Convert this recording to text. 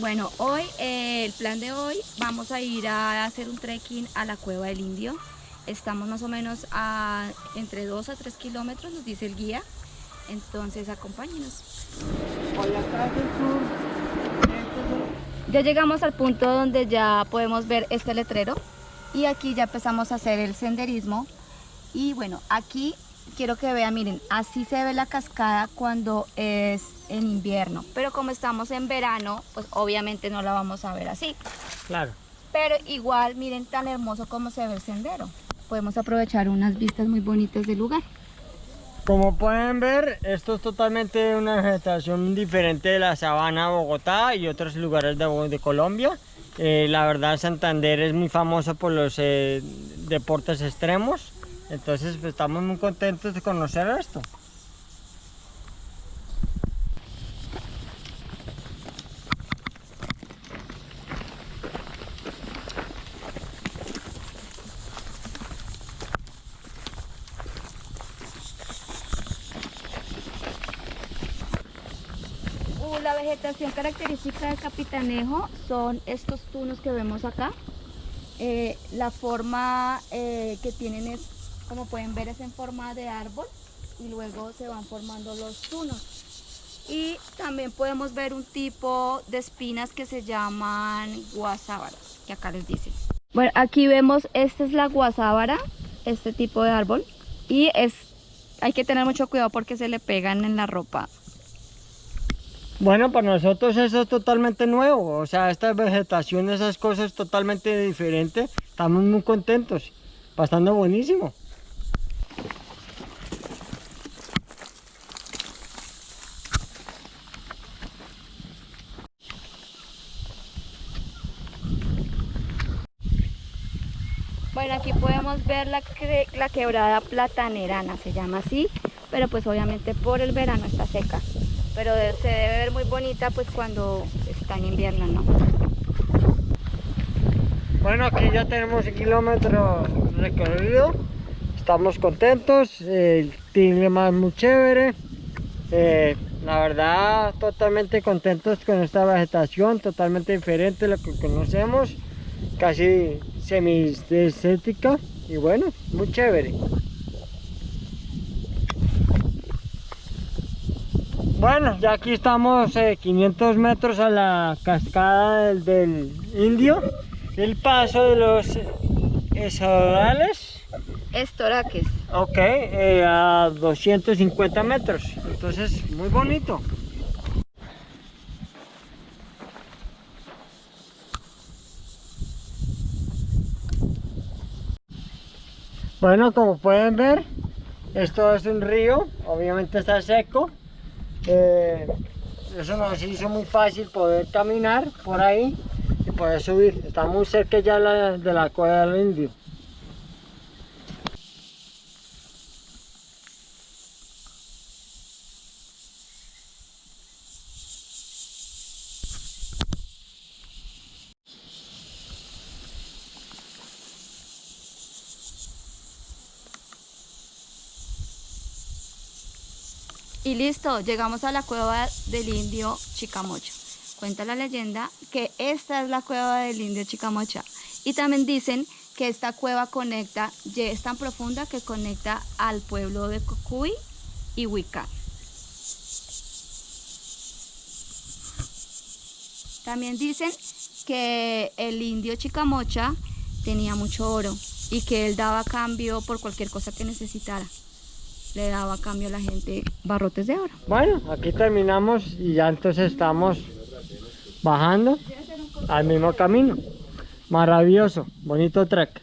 Bueno, hoy, eh, el plan de hoy, vamos a ir a hacer un trekking a la Cueva del Indio. Estamos más o menos a entre 2 a 3 kilómetros, nos dice el guía. Entonces, acompáñenos. Ya llegamos al punto donde ya podemos ver este letrero y aquí ya empezamos a hacer el senderismo. Y bueno, aquí quiero que vean, miren, así se ve la cascada cuando es en invierno. Pero como estamos en verano, pues obviamente no la vamos a ver así. Claro. Pero igual, miren tan hermoso como se ve el sendero. Podemos aprovechar unas vistas muy bonitas del lugar. Como pueden ver, esto es totalmente una vegetación diferente de la sabana de Bogotá y otros lugares de, de Colombia. Eh, la verdad Santander es muy famoso por los eh, deportes extremos. Entonces pues, estamos muy contentos de conocer esto. Uh, la vegetación característica del Capitanejo son estos tunos que vemos acá. Eh, la forma eh, que tienen es, como pueden ver, es en forma de árbol y luego se van formando los tunos. Y también podemos ver un tipo de espinas que se llaman guasábaras, que acá les dicen. Bueno, aquí vemos, esta es la guasábara, este tipo de árbol. Y es, hay que tener mucho cuidado porque se le pegan en la ropa bueno, para nosotros eso es totalmente nuevo, o sea, esta vegetación, esas cosas totalmente diferentes, estamos muy contentos, bastante buenísimo. Bueno, aquí podemos ver la, la quebrada platanerana, se llama así, pero pues obviamente por el verano está seca. Pero se debe ver muy bonita pues cuando está en invierno, ¿no? Bueno, aquí ya tenemos un kilómetro recorrido, estamos contentos, el clima es muy chévere, eh, la verdad totalmente contentos con esta vegetación, totalmente diferente a lo que conocemos, casi semidesértica y bueno, muy chévere. Bueno, ya aquí estamos 500 eh, metros a la cascada del, Indio. El paso de los esodales. Estoraques. Ok, eh, a 250 metros. Entonces, muy bonito. Bueno, como pueden ver, esto es un río, obviamente está seco, eh, eso nos hizo muy fácil poder caminar por ahí y poder subir. Está muy cerca ya de la cueva del indio. Y listo, llegamos a la cueva del indio Chicamocha. Cuenta la leyenda que esta es la cueva del indio Chicamocha. Y también dicen que esta cueva conecta, es tan profunda que conecta al pueblo de Cocuy y Huica. También dicen que el indio Chicamocha tenía mucho oro y que él daba cambio por cualquier cosa que necesitara le daba a cambio a la gente barrotes de oro. Bueno, aquí terminamos y ya entonces estamos bajando al mismo camino. Maravilloso, bonito trek.